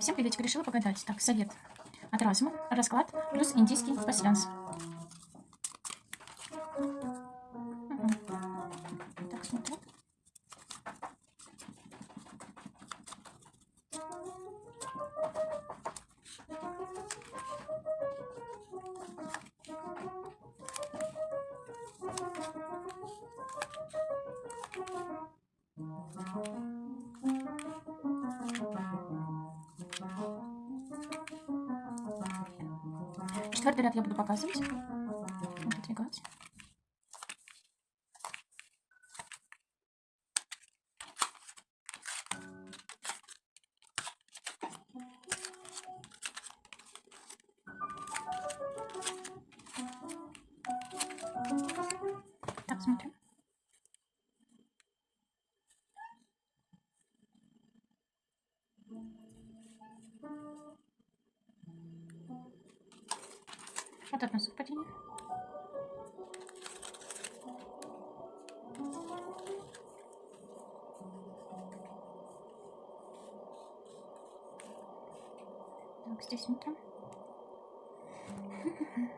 Всем приветик, решила погадать. Так, совет от разума, расклад плюс индийский пассианс. Мгм. Так, смотрю. Четвертый ряд я буду показывать. Выдвигать. Так, смотрим. Вот одно совпадение. Так, здесь смотрим.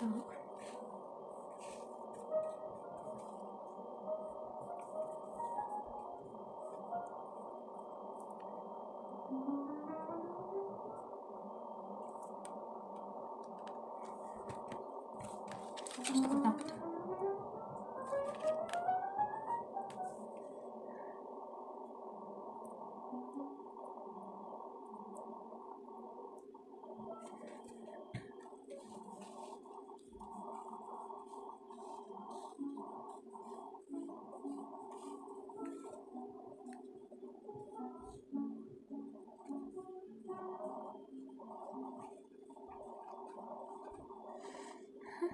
Так. Thank you.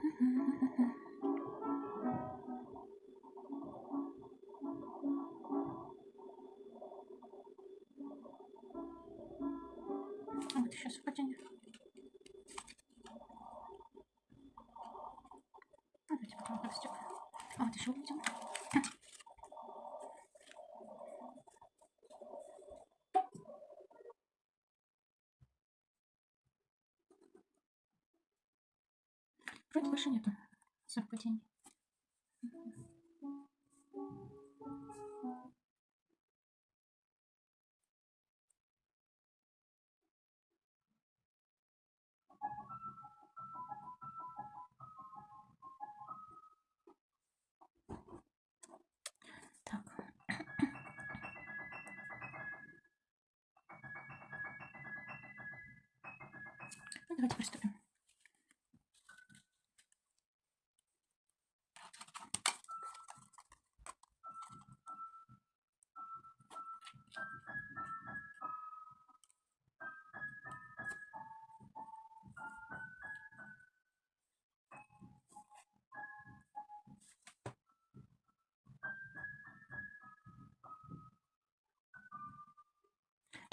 Вот так вот. Вот потом растек. А вот еще увидим. Вроде больше нету совпадений. Ну, давайте приступим.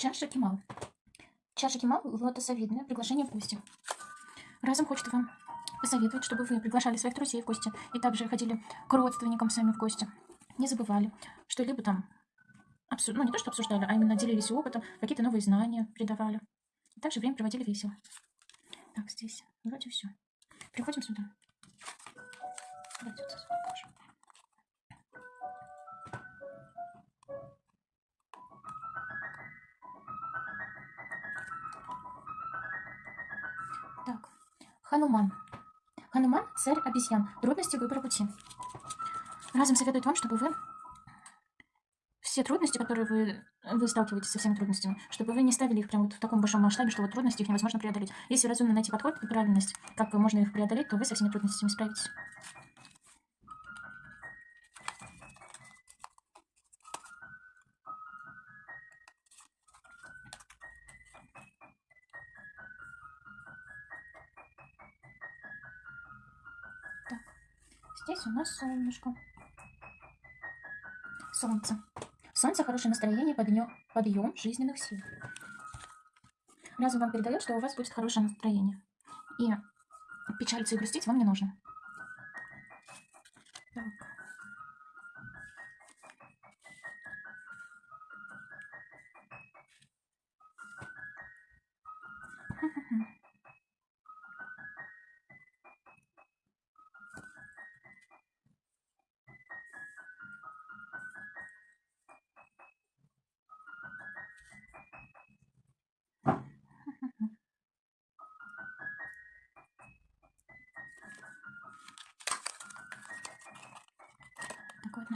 Чаша Кемал. Чаша Кемал лотосовидная. Приглашение в гости. Разом хочет вам посоветовать, чтобы вы приглашали своих друзей в гости и также ходили к родственникам сами в гости. Не забывали, что либо там, обсу- ну не то, что обсуждали, а именно делились опытом, какие-то новые знания придавали. И также время проводили весело. Так, здесь вроде все. Приходим сюда. Давайте вот здесь Хануман. Хануман – царь обезьян. Трудности выбора пути. Разом советует вам, чтобы вы все трудности, которые вы, вы сталкиваетесь со всеми трудностями, чтобы вы не ставили их прям вот в таком большом масштабе, что вот трудности их невозможно преодолеть. Если разумно найти подход и правильность, как можно их преодолеть, то вы со всеми трудностями справитесь. Здесь у нас солнышко. Солнце. Солнце – хорошее настроение, подъем, подъем жизненных сил. Разум вам передает, что у вас будет хорошее настроение. И печалиться и грустить вам не нужно. Так.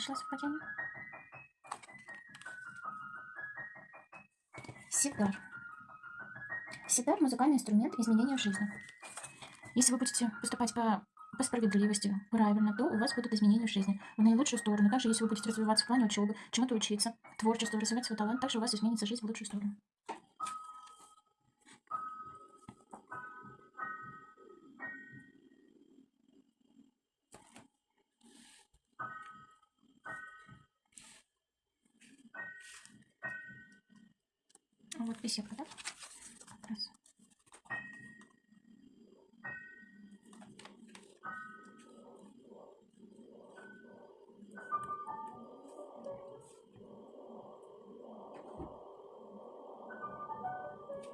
Нашла совпадение. Ситар. Ситар – музыкальный инструмент изменения жизни. Если вы будете поступать по, по справедливости, правильно, то у вас будут изменения в жизни в наилучшую сторону. Также, если вы будете развиваться в плане учебы, чему-то учиться, творчеству, развивать свой талант, также у вас изменится жизнь в лучшую сторону. Вот беседка, да? Раз.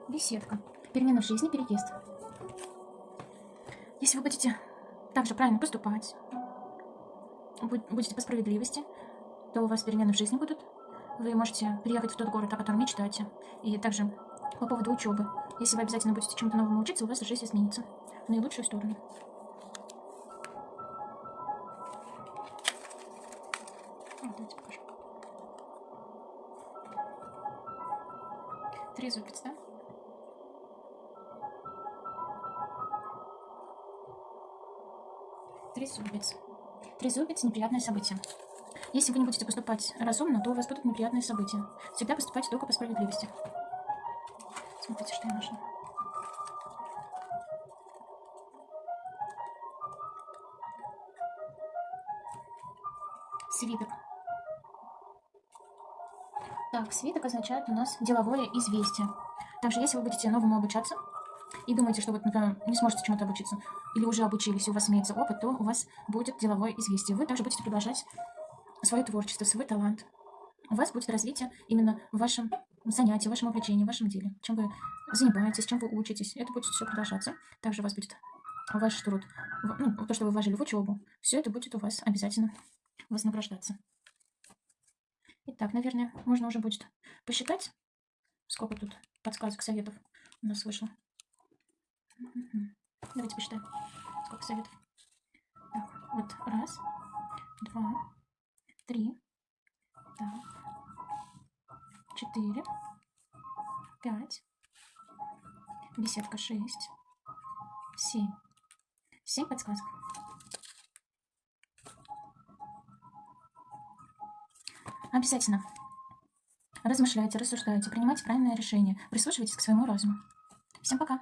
Беседка. Перемена в жизни, переезд. Если вы будете также правильно поступать, буд- будете по справедливости, то у вас перемены в жизни будут. Вы можете приехать в тот город, о котором мечтаете. И также по поводу учебы. Если вы обязательно будете чему-то новому учиться, у вас жизнь изменится в наилучшую сторону. Давайте покажу. Три зубец, да? Три зубец. Три зубец – неприятное событие. Если вы не будете поступать разумно, то у вас будут неприятные события. Всегда поступайте только по справедливости. Смотрите, что я нашла. Свиток. Так, свиток означает у нас деловое известие. Также, если вы будете новому обучаться и думаете, что вот, например, не сможете чему-то обучиться, или уже обучились, и у вас имеется опыт, то у вас будет деловое известие. Вы также будете продолжать свое творчество, свой талант. У вас будет развитие именно в вашем занятии, в вашем увлечении, в вашем деле. Чем вы занимаетесь, чем вы учитесь, это будет все продолжаться. Также у вас будет ваш труд, ну, то, что вы вложили в учебу, все это будет у вас обязательно вознаграждаться. Итак, наверное, можно уже будет посчитать, сколько тут подсказок, советов у нас вышло. Давайте посчитаем, сколько советов. Так, вот раз, два, три, так, четыре, пять, беседка шесть, семь. Семь подсказок. Обязательно размышляйте, рассуждайте, принимайте правильное решение, прислушивайтесь к своему разуму. Всем пока!